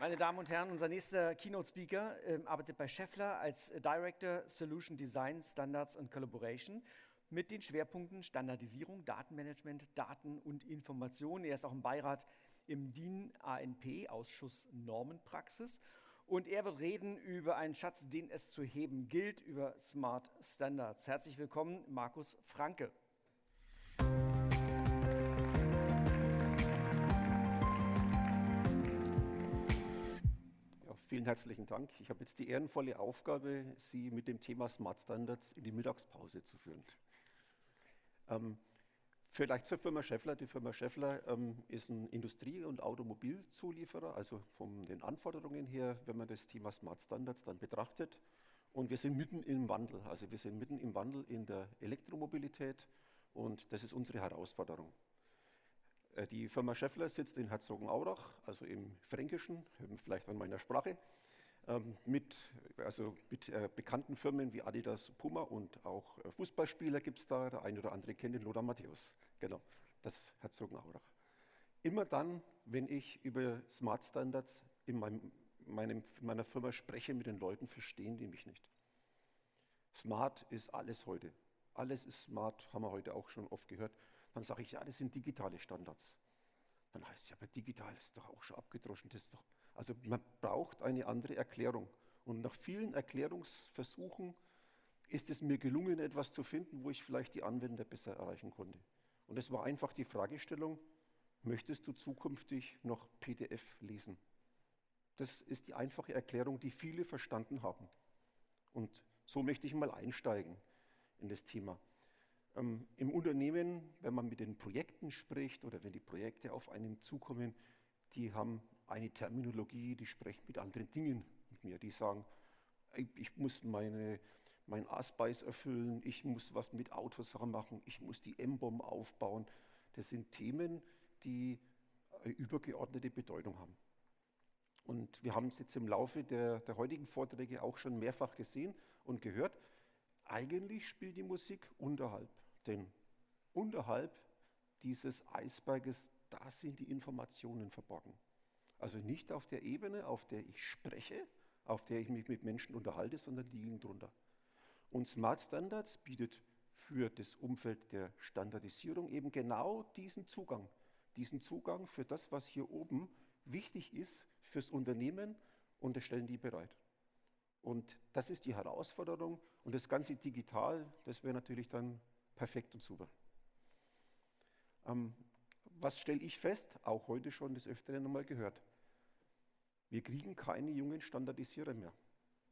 Meine Damen und Herren, unser nächster Keynote-Speaker äh, arbeitet bei Scheffler als Director Solution Design, Standards und Collaboration mit den Schwerpunkten Standardisierung, Datenmanagement, Daten und Information. Er ist auch im Beirat im DIN ANP, Ausschuss Normenpraxis. Und er wird reden über einen Schatz, den es zu heben gilt, über Smart Standards. Herzlich willkommen, Markus Franke. Vielen herzlichen Dank. Ich habe jetzt die ehrenvolle Aufgabe, Sie mit dem Thema Smart Standards in die Mittagspause zu führen. Ähm, vielleicht zur Firma Scheffler. Die Firma Scheffler ähm, ist ein Industrie- und Automobilzulieferer, also von den Anforderungen her, wenn man das Thema Smart Standards dann betrachtet. Und wir sind mitten im Wandel. Also wir sind mitten im Wandel in der Elektromobilität und das ist unsere Herausforderung. Äh, die Firma Scheffler sitzt in Herzogenaurach, also im Fränkischen, vielleicht an meiner Sprache, ähm, mit, also mit äh, bekannten Firmen wie Adidas, Puma und auch äh, Fußballspieler gibt es da. Der eine oder andere kennt den Lothar Matthäus. Genau, das ist Herzogenaurach. Immer dann, wenn ich über Smart Standards in meinem, meinem, meiner Firma spreche mit den Leuten, verstehen die mich nicht. Smart ist alles heute. Alles ist smart, haben wir heute auch schon oft gehört. Dann sage ich, ja, das sind digitale Standards. Dann heißt es ja, aber digital ist doch auch schon abgedroschen. Das doch, also man braucht eine andere Erklärung. Und nach vielen Erklärungsversuchen ist es mir gelungen, etwas zu finden, wo ich vielleicht die Anwender besser erreichen konnte. Und es war einfach die Fragestellung, möchtest du zukünftig noch PDF lesen? Das ist die einfache Erklärung, die viele verstanden haben. Und so möchte ich mal einsteigen in das Thema. Ähm, Im Unternehmen, wenn man mit den Projekten spricht oder wenn die Projekte auf einen zukommen, die haben eine Terminologie, die sprechen mit anderen Dingen mit mir. Die sagen, ich muss meine, mein Aspeis erfüllen, ich muss was mit Autos machen, ich muss die M-Bomb aufbauen. Das sind Themen, die eine übergeordnete Bedeutung haben. Und wir haben es jetzt im Laufe der, der heutigen Vorträge auch schon mehrfach gesehen und gehört. Eigentlich spielt die Musik unterhalb, denn unterhalb dieses Eisberges, da sind die Informationen verborgen. Also nicht auf der Ebene, auf der ich spreche, auf der ich mich mit Menschen unterhalte, sondern die liegen drunter. Und Smart Standards bietet für das Umfeld der Standardisierung eben genau diesen Zugang. Diesen Zugang für das, was hier oben wichtig ist fürs Unternehmen und das stellen die bereit. Und das ist die Herausforderung. Und das Ganze digital, das wäre natürlich dann perfekt und super. Ähm, was stelle ich fest? Auch heute schon des Öfteren einmal gehört. Wir kriegen keine jungen Standardisierer mehr.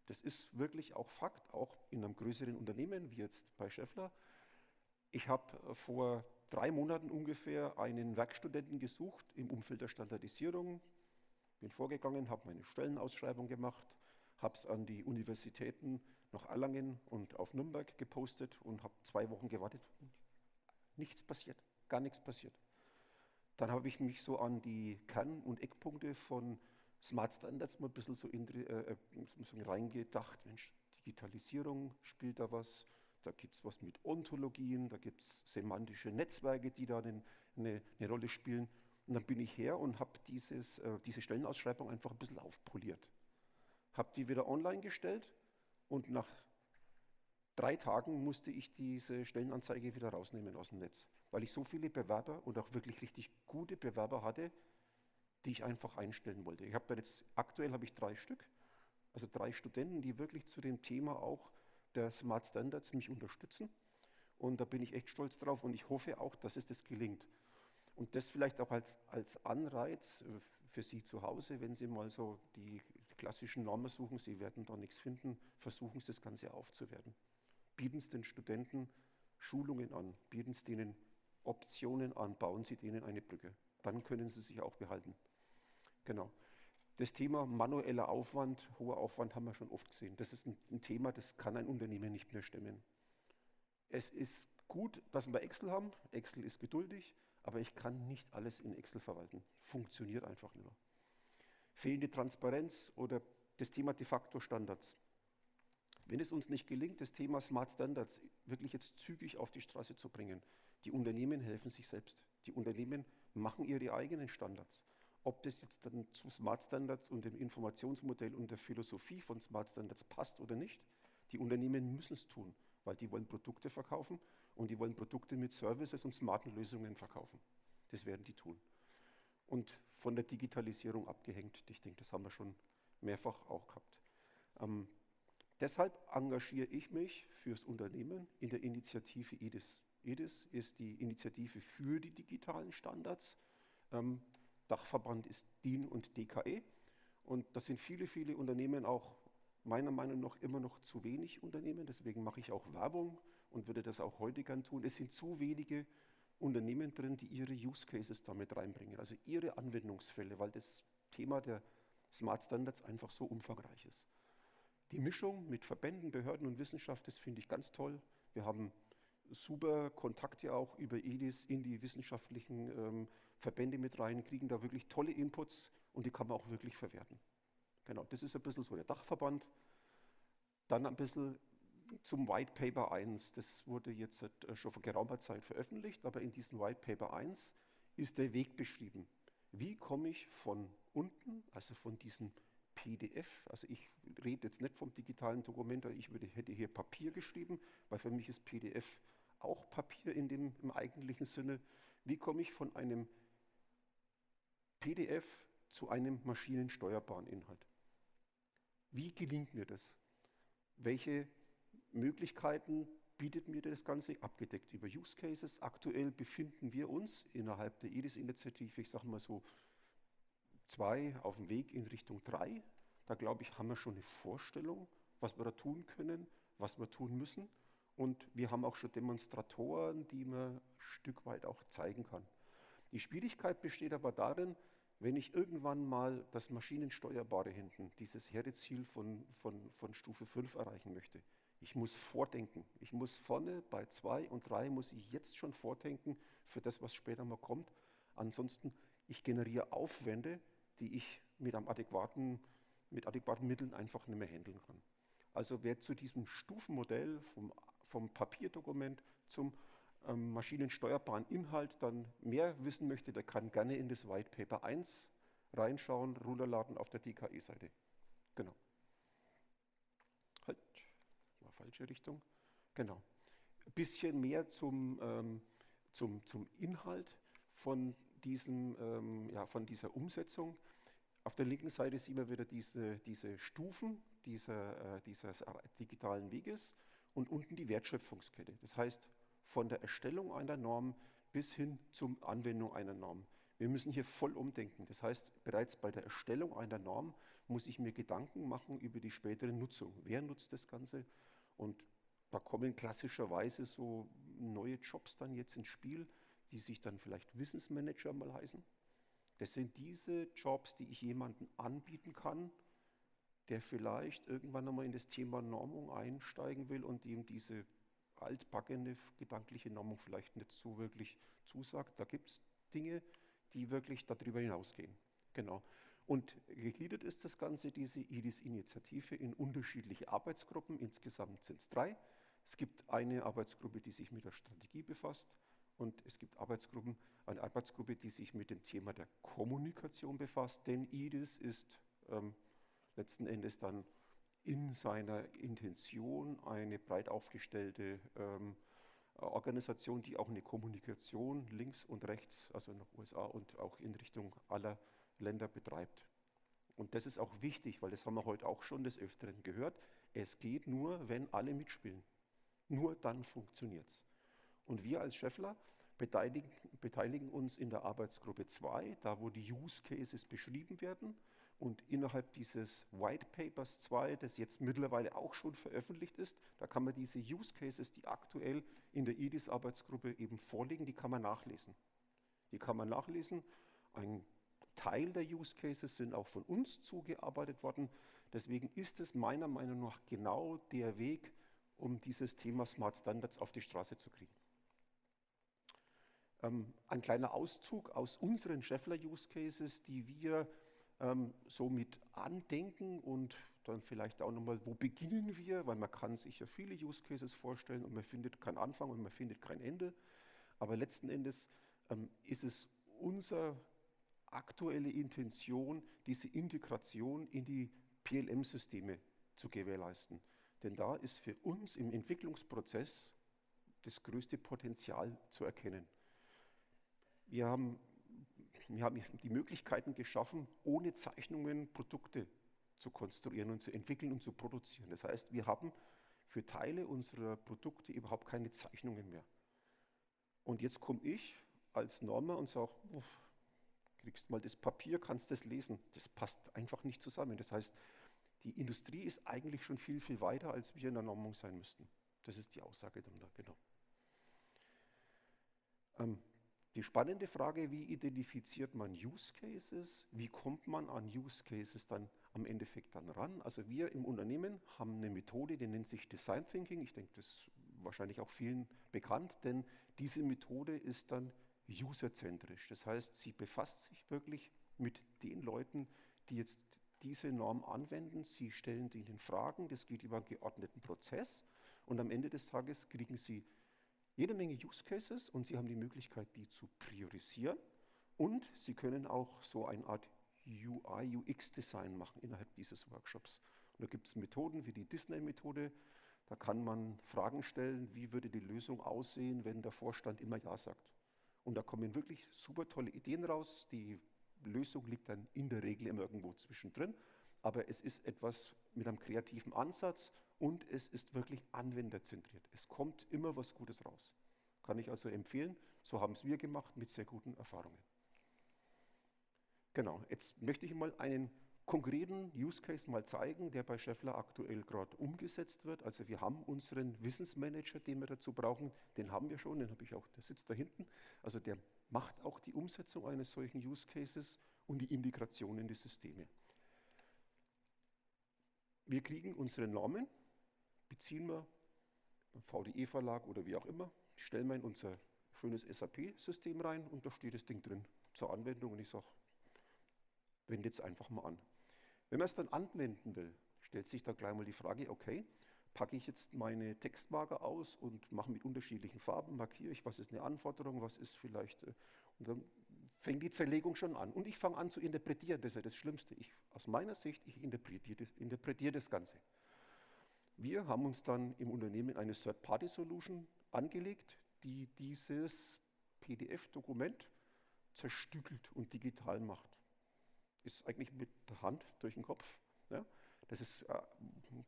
Das ist wirklich auch Fakt, auch in einem größeren Unternehmen wie jetzt bei Scheffler. Ich habe vor drei Monaten ungefähr einen Werkstudenten gesucht im Umfeld der Standardisierung. Bin vorgegangen, habe meine Stellenausschreibung gemacht, habe es an die Universitäten nach Erlangen und auf Nürnberg gepostet und habe zwei Wochen gewartet. Nichts passiert, gar nichts passiert. Dann habe ich mich so an die Kern- und Eckpunkte von Smart Standards mal ein bisschen so, in, äh, äh, so reingedacht. Mensch, Digitalisierung spielt da was. Da gibt es was mit Ontologien, da gibt es semantische Netzwerke, die da eine, eine, eine, Rolle spielen. Und dann bin ich her und habe äh, diese Stellenausschreibung einfach ein bisschen aufpoliert habe die wieder online gestellt und nach drei Tagen musste ich diese Stellenanzeige wieder rausnehmen aus dem Netz, weil ich so viele Bewerber und auch wirklich richtig gute Bewerber hatte, die ich einfach einstellen wollte. Ich habe da jetzt aktuell habe ich drei Stück, also drei Studenten, die wirklich zu dem Thema auch der Smart Standards mich unterstützen. Und da bin ich echt stolz drauf und ich hoffe auch, dass es das gelingt. Und das vielleicht auch als, als Anreiz äh, für Sie zu Hause, wenn Sie mal so die klassischen Normen suchen, Sie werden da nichts finden, versuchen Sie das Ganze aufzuwerten. Bieten Sie den Studenten Schulungen an, bieten Sie denen Optionen an, bauen Sie denen eine Brücke. Dann können Sie sich auch behalten. Genau. Das Thema manueller Aufwand, hoher Aufwand haben wir schon oft gesehen. Das ist ein, ein Thema, das kann ein Unternehmen nicht mehr stemmen. Es ist gut, dass wir Excel haben. Excel ist geduldig, aber ich kann nicht alles in Excel verwalten. Funktioniert einfach nicht mehr fehlende Transparenz oder das Thema de facto Standards. Wenn es uns nicht gelingt, das Thema Smart Standards wirklich jetzt zügig auf die Straße zu bringen, die Unternehmen helfen sich selbst. Die Unternehmen machen ihre eigenen Standards. ob das jetzt dann zu Smart Standards und dem Informationsmodell und der Philosophie von Smart Standards passt oder nicht. Die Unternehmen müssen es tun, weil die wollen Produkte verkaufen und die wollen Produkte mit Services und smarten Lösungen verkaufen. Das werden die tun. Und von der Digitalisierung abgehängt. Ich denke, das haben wir schon mehrfach auch gehabt. Ähm, deshalb engagiere ich mich fürs Unternehmen in der Initiative EDIS. EDIS ist die Initiative für die digitalen Standards. Ähm, Dachverband ist DIN und DKE. Und das sind viele, viele Unternehmen, auch meiner Meinung nach immer noch zu wenig Unternehmen. Deswegen mache ich auch Werbung und würde das auch heute gern tun. Es sind zu wenige Unternehmen drin, die ihre Use Cases damit reinbringen, also ihre Anwendungsfälle, weil das Thema der Smart Standards einfach so umfangreich ist. Die Mischung mit Verbänden, Behörden und Wissenschaft, das finde ich ganz toll. Wir haben super Kontakte auch über EDIS in die wissenschaftlichen ähm, Verbände mit rein, kriegen da wirklich tolle Inputs und die kann man auch wirklich verwerten. Genau, das ist ein bisschen so der Dachverband. Dann ein bisschen zum White Paper 1. Das wurde jetzt äh, schon vor geraumer Zeit veröffentlicht, aber in diesem White Paper 1 ist der Weg beschrieben. Wie komme ich von unten, also von diesem PDF, also ich rede jetzt nicht vom digitalen Dokument, ich würde, hätte hier Papier geschrieben, weil für mich ist PDF auch Papier in dem, im eigentlichen Sinne. Wie komme ich von einem PDF zu einem maschinensteuerbaren Inhalt? Wie gelingt mir das? Welche Möglichkeiten bietet mir das Ganze abgedeckt über Use Cases. Aktuell befinden wir uns innerhalb der EDIS-Initiative, ich sage mal so, zwei auf dem Weg in Richtung drei. Da glaube ich, haben wir schon eine Vorstellung, was wir da tun können, was wir tun müssen. Und wir haben auch schon Demonstratoren, die man ein Stück weit auch zeigen kann. Die Schwierigkeit besteht aber darin, wenn ich irgendwann mal das Maschinensteuerbare hinten, dieses Herdeziel von, von, von Stufe 5 erreichen möchte, ich muss vordenken. Ich muss vorne bei zwei und drei muss ich jetzt schon vordenken für das, was später mal kommt. Ansonsten, ich generiere Aufwände, die ich mit, einem adäquaten, mit adäquaten Mitteln einfach nicht mehr handeln kann. Also wer zu diesem Stufenmodell vom, vom Papierdokument zum ähm, maschinensteuerbaren Inhalt dann mehr wissen möchte, der kann gerne in das White Paper 1 reinschauen, runterladen auf der DKE-Seite. Genau falsche Richtung. Genau. Ein bisschen mehr zum, ähm, zum, zum Inhalt von, diesem, ähm, ja, von dieser Umsetzung. Auf der linken Seite sehen wir wieder diese, diese Stufen dieser, äh, dieses digitalen Weges und unten die Wertschöpfungskette. Das heißt, von der Erstellung einer Norm bis hin zur Anwendung einer Norm. Wir müssen hier voll umdenken. Das heißt, bereits bei der Erstellung einer Norm muss ich mir Gedanken machen über die spätere Nutzung. Wer nutzt das Ganze? Und da kommen klassischerweise so neue Jobs dann jetzt ins Spiel, die sich dann vielleicht Wissensmanager mal heißen. Das sind diese Jobs, die ich jemandem anbieten kann, der vielleicht irgendwann einmal in das Thema Normung einsteigen will und ihm diese altbackene gedankliche Normung vielleicht nicht so wirklich zusagt. Da gibt es Dinge, die wirklich darüber hinausgehen. Genau. Und gegliedert ist das Ganze, diese IDIS-Initiative, in unterschiedliche Arbeitsgruppen. Insgesamt sind es drei. Es gibt eine Arbeitsgruppe, die sich mit der Strategie befasst. Und es gibt Arbeitsgruppen, eine Arbeitsgruppe, die sich mit dem Thema der Kommunikation befasst. Denn IDIS ist ähm, letzten Endes dann in seiner Intention eine breit aufgestellte ähm, Organisation, die auch eine Kommunikation links und rechts, also nach USA und auch in Richtung aller Länder betreibt. Und das ist auch wichtig, weil das haben wir heute auch schon des Öfteren gehört. Es geht nur, wenn alle mitspielen. Nur dann funktioniert es. Und wir als Scheffler beteiligen, beteiligen, uns in der Arbeitsgruppe 2, da wo die Use Cases beschrieben werden. Und innerhalb dieses White Papers 2, das jetzt mittlerweile auch schon veröffentlicht ist, da kann man diese Use Cases, die aktuell in der IDIS-Arbeitsgruppe eben vorliegen, die kann man nachlesen. Die kann man nachlesen. Ein Teil der Use Cases sind auch von uns zugearbeitet worden. Deswegen ist es meiner Meinung nach genau der Weg, um dieses Thema Smart Standards auf die Straße zu kriegen. Ähm, ein kleiner Auszug aus unseren Scheffler Use Cases, die wir ähm, so mit andenken und dann vielleicht auch nochmal, wo beginnen wir, weil man kann sich ja viele Use Cases vorstellen und man findet keinen Anfang und man findet kein Ende. Aber letzten Endes ähm, ist es unser aktuelle Intention, diese Integration in die PLM-Systeme zu gewährleisten. Denn da ist für uns im Entwicklungsprozess das größte Potenzial zu erkennen. Wir haben, wir haben die Möglichkeiten geschaffen, ohne Zeichnungen Produkte zu konstruieren und zu entwickeln und zu produzieren. Das heißt, wir haben für Teile unserer Produkte überhaupt keine Zeichnungen mehr. Und jetzt komme ich als Normer und sage, kriegst mal das Papier, kannst das lesen. Das passt einfach nicht zusammen. Das heißt, die Industrie ist eigentlich schon viel, viel weiter, als wir in der Normung sein müssten. Das ist die Aussage dann da, genau. Ähm, die spannende Frage, wie identifiziert man Use Cases? Wie kommt man an Use Cases dann am Endeffekt dann ran? Also wir im Unternehmen haben eine Methode, die nennt sich Design Thinking. Ich denke, das ist wahrscheinlich auch vielen bekannt, denn diese Methode ist dann userzentrisch. Das heißt, sie befasst sich wirklich mit den Leuten, die jetzt diese Norm anwenden. Sie stellen ihnen Fragen, das geht über einen geordneten Prozess und am Ende des Tages kriegen sie jede Menge Use Cases und Sie haben die Möglichkeit, die zu priorisieren und Sie können auch so eine Art UI, UX-Design machen innerhalb dieses Workshops. Und da gibt es Methoden wie die Disney-Methode, da kann man Fragen stellen, wie würde die Lösung aussehen, wenn der Vorstand immer Ja sagt. Und da kommen wirklich super tolle Ideen raus. Die Lösung liegt dann in der Regel immer irgendwo zwischendrin, aber es ist etwas mit einem kreativen Ansatz und es ist wirklich anwenderzentriert. Es kommt immer was Gutes raus. Kann ich also empfehlen. So haben es wir gemacht mit sehr guten Erfahrungen. Genau, jetzt möchte ich mal einen konkreten Use Case mal zeigen, der bei Scheffler aktuell gerade umgesetzt wird. Also wir haben unseren Wissensmanager, den wir dazu brauchen, den haben wir schon, den habe ich auch, der sitzt da hinten. Also der macht auch die Umsetzung eines solchen Use Cases und die Integration in die Systeme. Wir kriegen unsere Normen, beziehen wir beim VDE-Verlag oder wie auch immer, stellen wir in unser schönes SAP-System rein und da steht das Ding drin zur Anwendung und ich sage, wende jetzt einfach mal an. Wenn man es dann anwenden will, stellt sich da gleich mal die Frage, okay, packe ich jetzt meine Textmarker aus und mache mit unterschiedlichen Farben, markiere ich, was ist eine Anforderung, was ist vielleicht, äh, und dann fängt die Zerlegung schon an. Und ich fange an zu interpretieren, das ist ja das Schlimmste. Ich, aus meiner Sicht, ich interpretiere das, interpretiere das Ganze. Wir haben uns dann im Unternehmen eine Third-Party-Solution angelegt, die dieses PDF-Dokument zerstückelt und digital macht. Ist eigentlich mit der Hand durch den Kopf. Ja? Das ist, äh,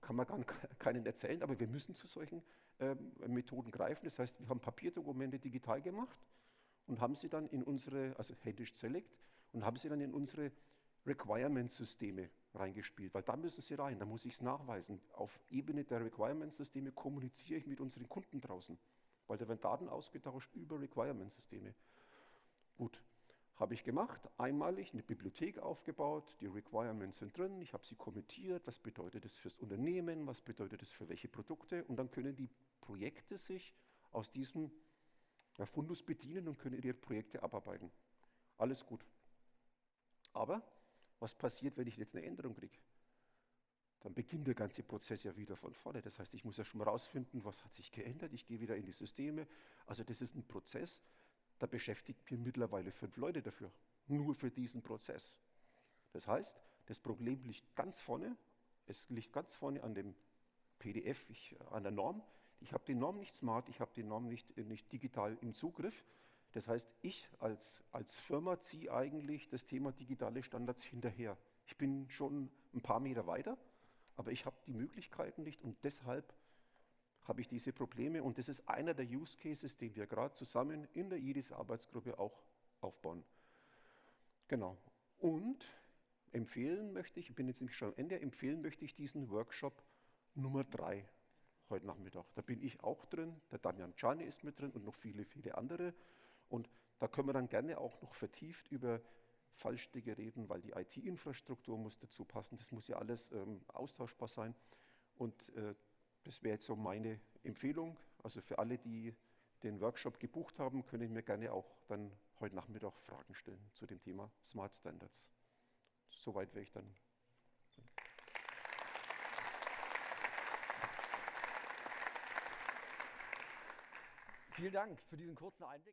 kann man gar keinen erzählen, aber wir müssen zu solchen äh, Methoden greifen. Das heißt, wir haben Papierdokumente digital gemacht und haben sie dann in unsere, also händisch select, und haben sie dann in unsere Requirement-Systeme reingespielt, weil da müssen sie rein, da muss ich es nachweisen. Auf Ebene der Requirement-Systeme kommuniziere ich mit unseren Kunden draußen, weil da werden Daten ausgetauscht über Requirement-Systeme. Gut, habe ich gemacht, einmalig eine Bibliothek aufgebaut, die Requirements sind drin, ich habe sie kommentiert, was bedeutet das fürs Unternehmen, was bedeutet das für welche Produkte und dann können die Projekte sich aus diesem Fundus bedienen und können ihre Projekte abarbeiten. Alles gut. Aber was passiert, wenn ich jetzt eine Änderung kriege? Dann beginnt der ganze Prozess ja wieder von vorne. Das heißt, ich muss ja schon mal rausfinden, was hat sich geändert. Ich gehe wieder in die Systeme. Also das ist ein Prozess, da beschäftigt mir mittlerweile fünf Leute dafür. Nur für diesen Prozess. Das heißt, das Problem liegt ganz vorne. Es liegt ganz vorne an dem PDF, ich, an der Norm. Ich habe die Norm nicht smart, ich habe die Norm nicht, nicht digital im Zugriff. Das heißt, ich als, als Firma ziehe eigentlich das Thema digitale Standards hinterher. Ich bin schon ein paar Meter weiter, aber ich habe die Möglichkeiten nicht und deshalb habe ich diese Probleme und das ist einer der Use Cases, den wir gerade zusammen in der IRIS-Arbeitsgruppe auch aufbauen. Genau. Und empfehlen möchte ich, ich bin jetzt nämlich schon am Ende, empfehlen möchte ich diesen Workshop Nummer 3 heute Nachmittag. Da bin ich auch drin, der Damian Czani ist mit drin und noch viele, viele andere. Und da können wir dann gerne auch noch vertieft über Fallstricke reden, weil die IT-Infrastruktur muss dazu passen. Das muss ja alles ähm, austauschbar sein. Und äh, das wäre jetzt so meine Empfehlung. Also für alle, die den Workshop gebucht haben, können mir gerne auch dann heute Nachmittag Fragen stellen zu dem Thema Smart Standards. Soweit wäre ich dann. Vielen Dank für diesen kurzen Einblick.